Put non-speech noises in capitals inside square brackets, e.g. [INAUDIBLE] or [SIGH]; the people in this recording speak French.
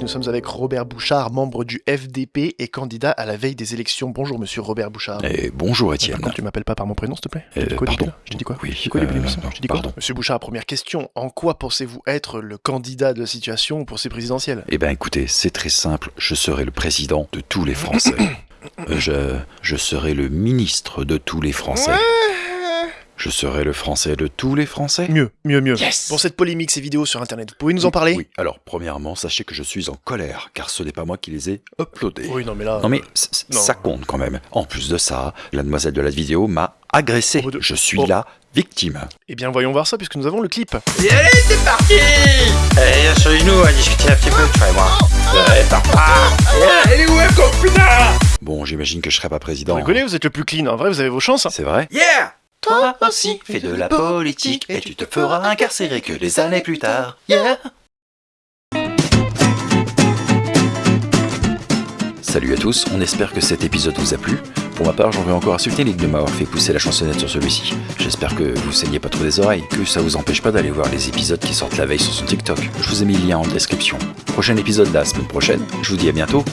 Nous sommes avec Robert Bouchard, membre du FDP et candidat à la veille des élections. Bonjour monsieur Robert Bouchard. Et bonjour Étienne. Contre, tu m'appelles pas par mon prénom, s'il te plaît Euh, quoi, pardon. là? Je t'ai dit quoi? Oui, Je t'ai dit quoi, euh, Je dit pardon. Monsieur Bouchard, première question. En quoi pensez-vous être le candidat de la situation pour ces présidentielles? Eh ben écoutez, c'est très simple, je serai le président de tous les Français. [COUGHS] Euh, je, je serai le ministre de tous les Français. Je serai le Français de tous les Français. Mieux, mieux, mieux. Yes Pour cette polémique, ces vidéos sur Internet, vous pouvez nous en parler? Oui, alors premièrement, sachez que je suis en colère, car ce n'est pas moi qui les ai uploadés. Oui, non mais là... Non mais c- c- non. ça compte quand même. En plus de ça, la demoiselle de la vidéo m'a agressé. Oh, de- Je suis oh. la victime. Eh bien, voyons voir ça, puisque nous avons le clip. Et allez, c'est parti Allez, asseyez-nous à discuter un petit peu, tu vas voir. Allez, Elle est où, Bon, j'imagine que je serai pas Vous président. rigolez, vous êtes le plus clean. En vrai, vous avez vos chances. hein. C'est vrai? Yeah Toi aussi, fais de la politique et tu te feras incarcérer que des années plus tard. Yeah Salut à tous, on espère que cet épisode vous a plu. Pour ma part, j'en veux encore insulter Nick de m'avoir fait pousser la chansonnette sur celui-ci. J'espère que vous saignez pas trop des oreilles, que ça vous empêche pas d'aller voir les épisodes qui sortent la veille sur son TikTok. Je vous ai mis le lien en description. Prochain épisode la semaine prochaine, je vous dis à bientôt.